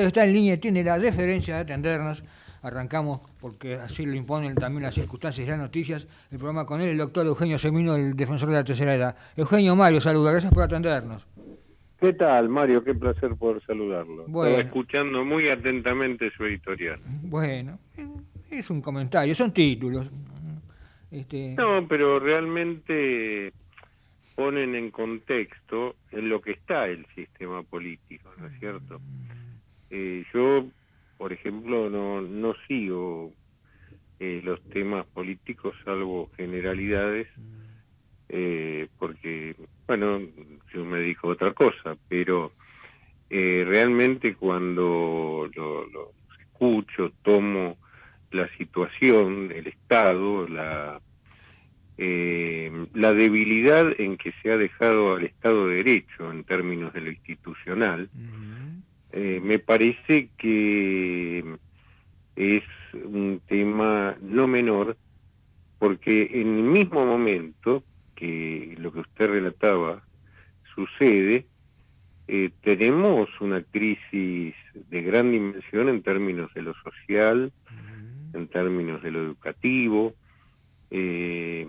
está en línea tiene la deferencia de atendernos. Arrancamos porque así lo imponen también las circunstancias y las noticias. El programa con él, el doctor Eugenio Semino, el defensor de la tercera edad. Eugenio Mario, saluda, gracias por atendernos. ¿Qué tal, Mario? Qué placer poder saludarlo. Bueno. Estaba escuchando muy atentamente su editorial. Bueno, es un comentario, son títulos. Este... No, pero realmente ponen en contexto en lo que está el sistema político, ¿no es cierto? Eh, yo, por ejemplo, no, no sigo eh, los temas políticos salvo generalidades, eh, porque, bueno, yo me dedico a otra cosa, pero realmente cuando lo, escucho, tomo la situación, el Estado, la, la debilidad en que se ha dejado al Estado de Derecho en términos de lo institucional, eh, me parece que es un tema no menor, porque en el mismo momento que lo que usted relataba sucede, eh, tenemos una crisis de gran dimensión en términos de lo social, en términos de lo educativo, eh,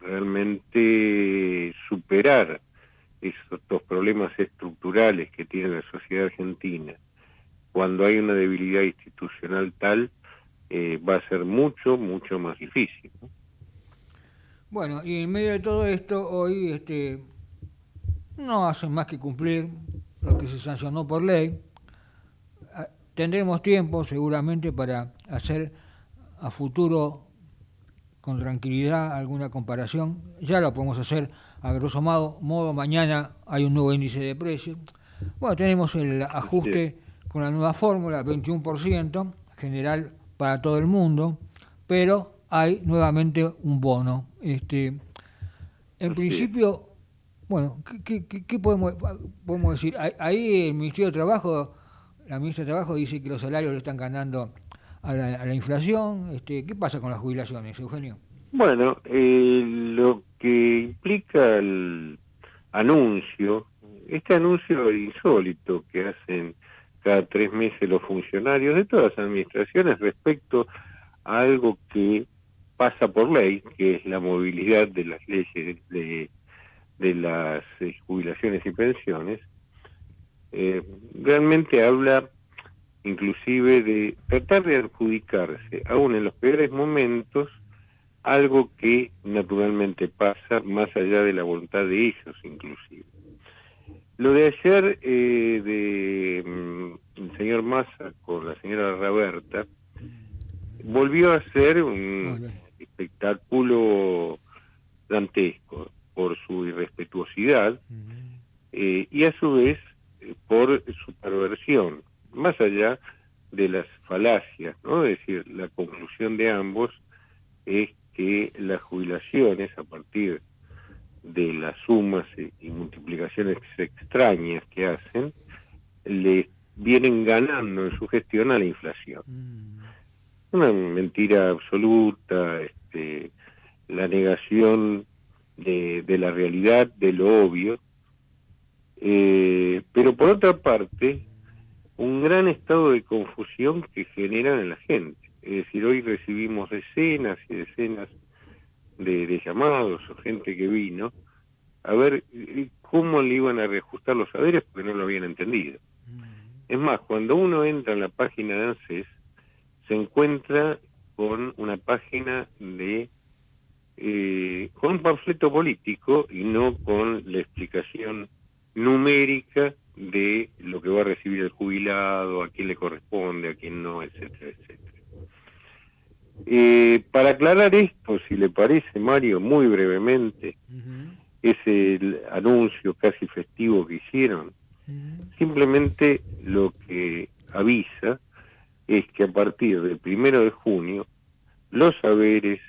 realmente superar que tiene la sociedad argentina, cuando hay una debilidad institucional tal, eh, va a ser mucho, mucho más difícil. Bueno, y en medio de todo esto, hoy este, no hacen más que cumplir lo que se sancionó por ley. Ah, tendremos tiempo seguramente para hacer a futuro con tranquilidad alguna comparación. Ya lo podemos hacer a grosso modo, mañana hay un nuevo índice de precios. Bueno, tenemos el ajuste con la nueva fórmula, 21% general para todo el mundo, pero hay nuevamente un bono. Este, en principio, bueno, ¿qué, podemos, podemos decir? Ahí el Ministerio de Trabajo, la ministra de Trabajo dice que los salarios le están ganando a la, inflación. Este, ¿Qué pasa con las jubilaciones, Eugenio? Bueno, eh, lo que implica el anuncio, este anuncio insólito que hacen cada tres meses los funcionarios de todas las administraciones respecto a algo que pasa por ley, que es la movilidad de las leyes de, de las eh, jubilaciones y pensiones, eh, realmente habla inclusive de tratar de adjudicarse, aún en los peores momentos, algo que naturalmente pasa más allá de la voluntad de ellos inclusive. Lo de ayer eh, de mm, el señor Massa con la señora Roberta volvió a ser un espectáculo dantesco por su irrespetuosidad eh, y a su vez eh, por su perversión más allá de las falacias, ¿no? Es decir, la conclusión de ambos es que las jubilaciones, a partir de las sumas y multiplicaciones extrañas que hacen, le vienen ganando en su gestión a la inflación. Mm. Una mentira absoluta, este, la negación de, de la realidad, de lo obvio, eh, pero por otra parte, un gran estado de confusión que generan en la gente. Es decir, hoy recibimos decenas y decenas de, llamados o gente que vino a ver eh, cómo le iban a reajustar los saberes porque no lo habían entendido. Es más, cuando uno entra en la página de ANSES, se encuentra con una página de eh, con un panfleto político y no con la explicación numérica de lo que va a recibir el jubilado, a quién le corresponde, a quién no, etcétera, etcétera. Eh, para aclarar esto, si le parece, Mario, muy brevemente, ese anuncio casi festivo que hicieron, simplemente lo que avisa es que a partir del primero de junio, los saberes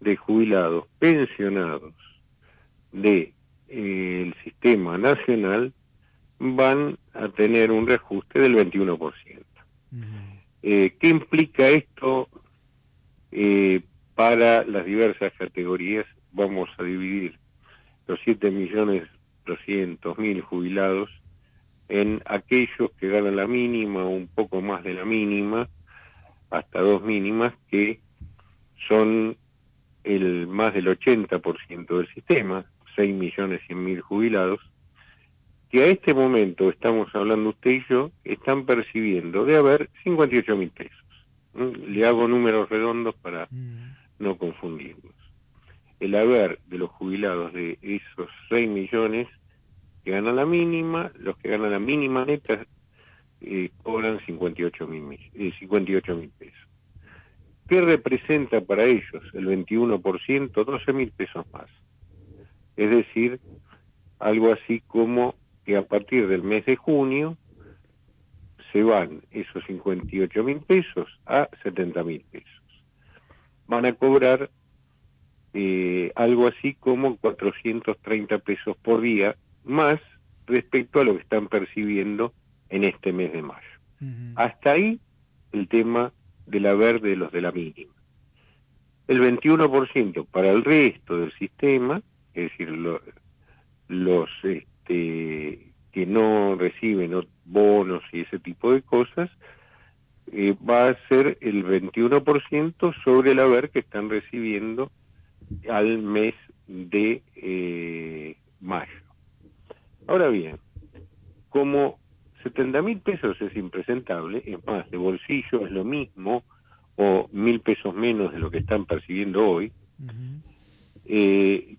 de jubilados pensionados del de, eh, sistema nacional van a tener un reajuste del 21%. Eh, ¿Qué implica esto para las diversas categorías? Vamos a dividir los 7 millones mil jubilados en aquellos que ganan la mínima o un poco más de la mínima, hasta dos mínimas, que son el más del 80% del sistema, 6 millones 100 mil jubilados, que a este momento, estamos hablando usted y yo, están percibiendo de haber 58 mil pesos. Le hago números redondos para mm. No confundirnos. El haber de los jubilados de esos 6 millones que ganan la mínima, los que ganan la mínima neta eh, cobran 58 mil eh, 58 mil pesos. ¿Qué representa para ellos el 21%? 12 mil pesos más. Es decir, algo así como que a partir del mes de junio se van esos 58 mil pesos a 70 mil pesos. Van a cobrar eh, algo así como 430 pesos por día más respecto a lo que están percibiendo en este mes de mayo. Hasta ahí el tema del haber de los de la mínima. El 21% para el resto del sistema, es decir, los este, que no reciben bonos y ese tipo de cosas, eh, va a ser el 21% sobre el haber que están recibiendo al mes de eh, mayo. Ahora bien, como 70 mil pesos es impresentable, es más, de bolsillo es lo mismo, o mil pesos menos de lo que están percibiendo hoy, eh,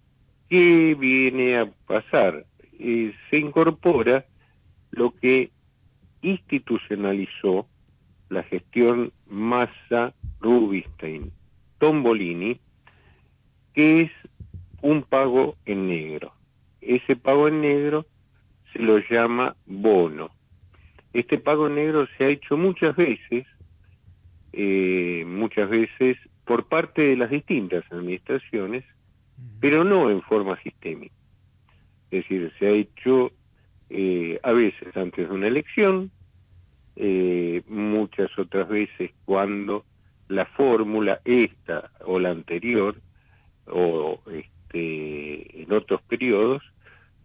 ¿qué viene a pasar? Eh, se incorpora lo que institucionalizó la gestión Massa Rubinstein Tombolini, que es un pago en negro. Ese pago en negro se lo llama bono. Este pago negro se ha hecho muchas veces, eh, muchas veces por parte de las distintas administraciones, pero no en forma sistémica. Es decir, se ha hecho eh, a veces antes de una elección, eh, muchas otras veces cuando la fórmula esta o la anterior o este, en otros periodos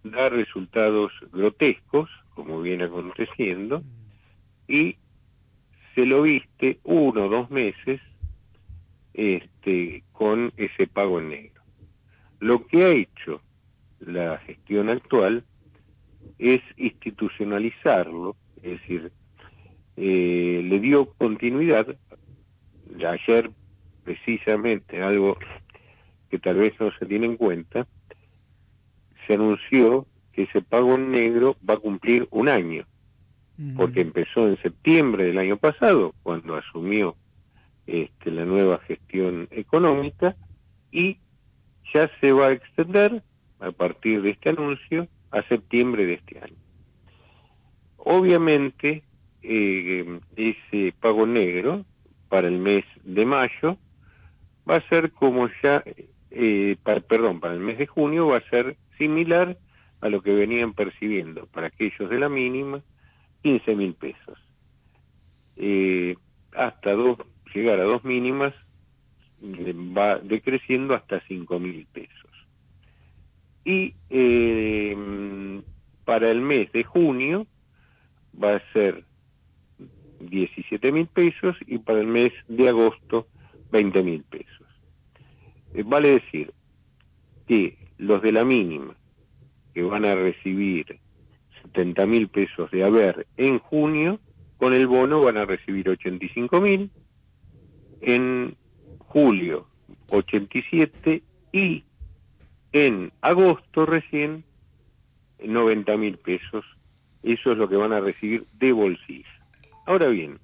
da resultados grotescos, como viene aconteciendo, y se lo viste uno o dos meses este, con ese pago en negro. Lo que ha hecho la gestión actual es institucionalizarlo, es decir, eh, le dio continuidad. Ayer, precisamente, algo que tal vez no se tiene en cuenta, se anunció que ese pago en negro va a cumplir un año, porque empezó en septiembre del año pasado, cuando asumió este, la nueva gestión económica, y ya se va a extender a partir de este anuncio a septiembre de este año. Obviamente, eh, ese pago negro para el mes de mayo va a ser como ya, eh, perdón, para el mes de junio va a ser similar a lo que venían percibiendo para aquellos de la mínima, 15 mil pesos. Eh, hasta dos, llegar a dos mínimas va decreciendo hasta 5 mil pesos. Y eh, para el mes de junio va a ser 17 mil pesos y para el mes de agosto 20 mil pesos. Eh, vale decir que los de la mínima que van a recibir 70 mil pesos de haber en junio, con el bono van a recibir 85 mil, en julio 87 y en agosto recién 90 mil pesos. Eso es lo que van a recibir de bolsillo. Ahora bien,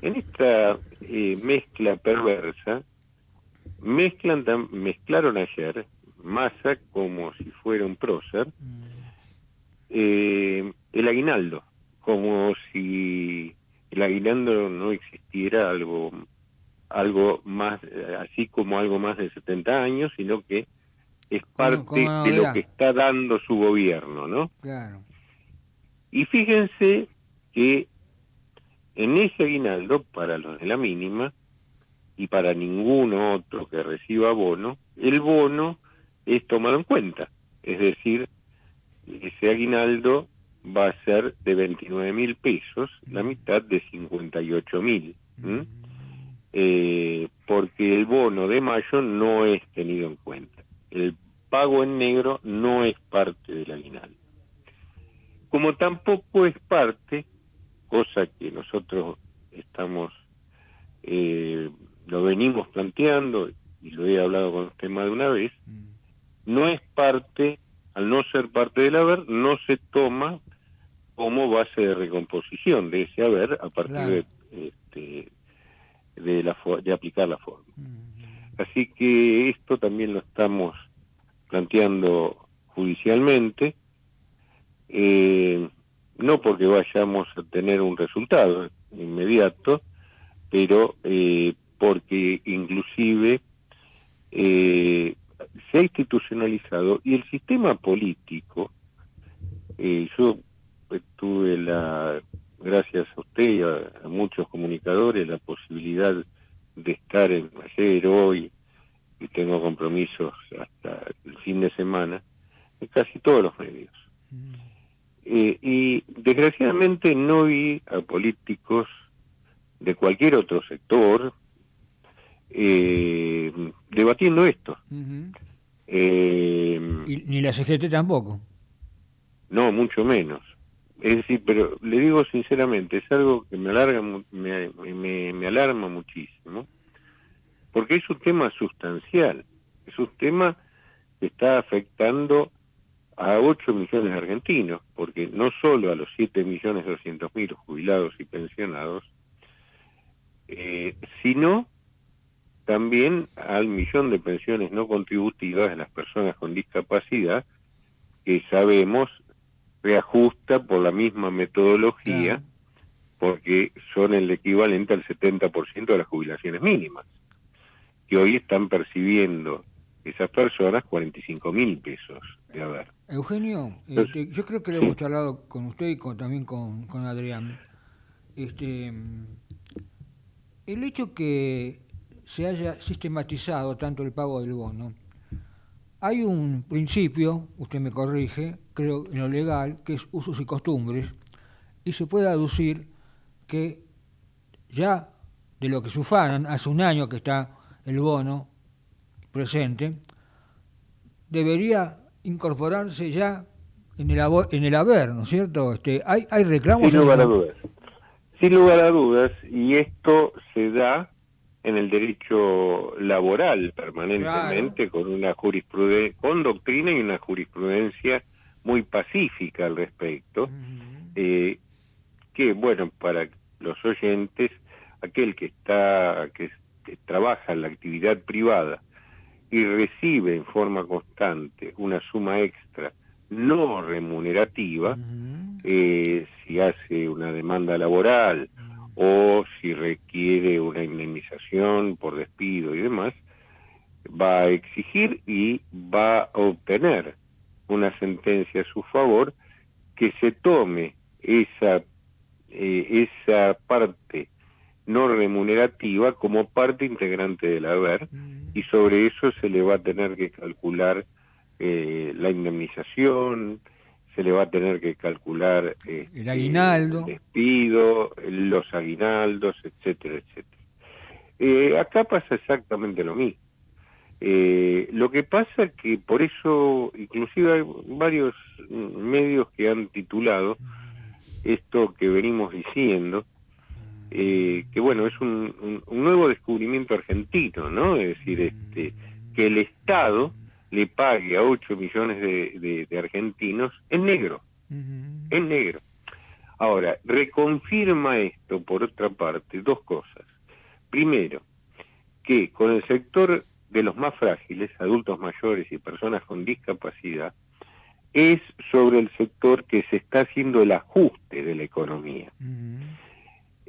en esta eh, mezcla perversa, mezclan, mezclaron ayer Massa como si fuera un prócer, eh, el aguinaldo, como si el aguinaldo no existiera algo algo más así como algo más de 70 años, sino que es parte de lo que está dando su gobierno, ¿no? Claro. Y fíjense que en ese aguinaldo, para los de la mínima, y para ninguno otro que reciba bono, el bono es tomado en cuenta. Es decir, ese aguinaldo va a ser de 29 mil pesos, la mitad de 58 mil, eh, porque el bono de mayo no es tenido en cuenta. El pago en negro no es parte del aguinaldo. Como tampoco es parte, cosa que nosotros estamos, eh, lo venimos planteando y lo he hablado con usted más de una vez, no es parte, al no ser parte del haber, no se toma como base de recomposición de ese haber a partir de, este, de, la, de aplicar la forma. Así que esto también lo estamos planteando judicialmente, eh, no porque vayamos a tener un resultado inmediato, pero eh, porque inclusive eh, se ha institucionalizado y el sistema político, eh, yo tuve la, gracias a usted y a, muchos comunicadores, la posibilidad de estar en ayer, hoy, y tengo compromisos hasta el fin de semana, en casi todos los medios. Mm. Eh, y desgraciadamente no vi a políticos de cualquier otro sector eh, debatiendo esto. Eh, ni la CGT tampoco. No, mucho menos. Es decir, pero le digo sinceramente, es algo que me alarga, me, me, alarma muchísimo, porque es un tema sustancial, es un tema que está afectando a 8 millones de argentinos, porque no solo a los 7 millones 200 mil jubilados y pensionados, eh, sino también al millón de pensiones no contributivas de las personas con discapacidad, que sabemos reajusta por la misma metodología, porque son el equivalente al 70% de las jubilaciones mínimas, que hoy están percibiendo esas personas 45 mil pesos de haber. Eugenio, este, yo creo que lo hemos charlado con usted y también con, con Adrián. Este, el hecho que se haya sistematizado tanto el pago del bono, hay un principio, usted me corrige, creo en lo legal, que es usos y costumbres, y se puede aducir que ya de lo que se ufanan, hace un año que está el bono presente, debería incorporarse ya en el, en el haber, ¿no es cierto? Este, ¿hay, ¿Hay reclamos? Sin lugar a dudas. Sin lugar a dudas, y esto se da en el derecho laboral permanentemente con una jurisprudencia, con doctrina y una jurisprudencia muy pacífica al respecto, eh, que bueno, para los oyentes, aquel que está, que, trabaja en la actividad privada y recibe en forma constante una suma extra no remunerativa, eh, si hace una demanda laboral, o si requiere una indemnización por despido y demás, va a exigir y va a obtener una sentencia a su favor que se tome esa, eh, esa parte no remunerativa como parte integrante del haber mm. y sobre eso se le va a tener que calcular eh, la indemnización, se le va a tener que calcular el este, aguinaldo, despido, los aguinaldos, etcétera, etcétera. Eh, acá pasa exactamente lo mismo. Eh, lo que pasa es que por eso, inclusive hay varios medios que han titulado esto que venimos diciendo, eh, que bueno, es un, un, nuevo descubrimiento argentino, ¿no? Es decir, este, que el Estado le pague a 8 millones de, argentinos en negro, en negro. Ahora, reconfirma esto, por otra parte, dos cosas. Primero, que con el sector de los más frágiles, adultos mayores y personas con discapacidad, es sobre el sector que se está haciendo el ajuste de la economía.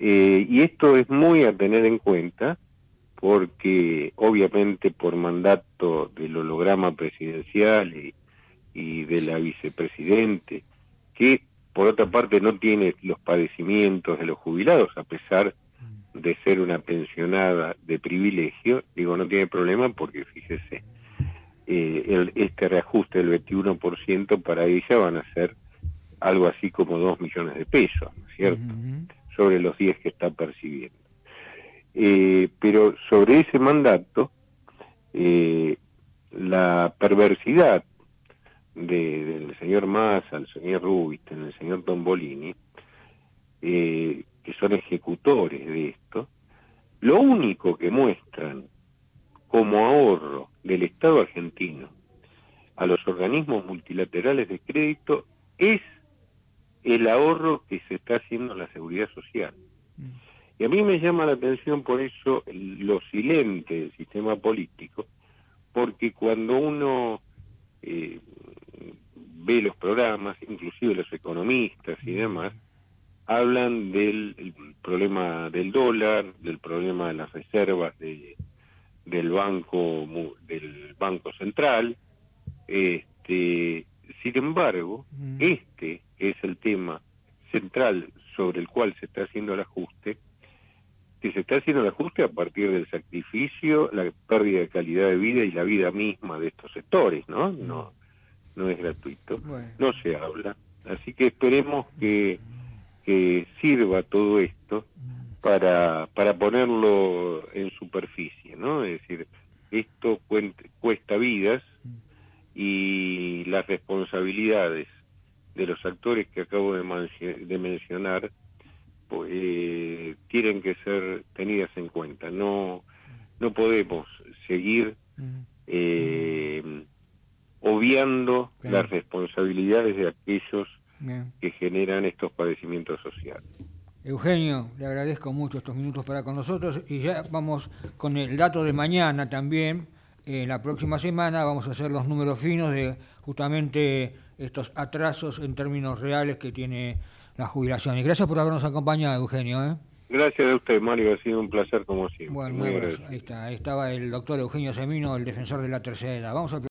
Eh, y esto es muy a tener en cuenta porque obviamente por mandato del holograma presidencial y, de la vicepresidente, que por otra parte no tiene los padecimientos de los jubilados, a pesar de ser una pensionada de privilegio, digo, no tiene problema porque fíjese, eh, el, este reajuste del 21% para ella van a ser algo así como 2 millones de pesos, ¿no es cierto? Sobre los 10 que está percibiendo. Eh, pero sobre ese mandato, eh, la perversidad del señor Massa, el señor Rubinstein, el señor Tombolini, eh, que son ejecutores de esto, lo único que muestran como ahorro del Estado argentino a los organismos multilaterales de crédito es el ahorro que se está haciendo en la seguridad social. Mm. Y a mí me llama la atención por eso lo silente del sistema político, porque cuando uno eh, ve los programas, inclusive los economistas y demás, hablan del problema del dólar, del problema de las reservas de, del banco del banco central. Este, sin embargo, mm. este es el tema central sobre el cual se está haciendo el ajuste, que se está haciendo el ajuste a partir del sacrificio, la pérdida de calidad de vida y la vida misma de estos sectores, ¿no? No, no es gratuito, no se habla. Así que esperemos que que sirva todo esto para, para ponerlo en superficie, ¿no? Es decir, esto cuesta vidas y las responsabilidades de los actores que acabo de, mencionar pues, eh, tienen que ser tenidas en cuenta. No, no podemos seguir eh, obviando las responsabilidades de aquellos que generan estos padecimientos sociales. Eugenio, le agradezco mucho estos minutos para con nosotros y ya vamos con el dato de mañana también. En la próxima semana vamos a hacer los números finos de justamente estos atrasos en términos reales que tiene la jubilación. Y gracias por habernos acompañado, Eugenio. ¿eh? Gracias a usted, Mario. Ha sido un placer como siempre. Bueno, ahí está. Ahí estaba el doctor Eugenio Semino, el defensor de la tercera edad. Vamos a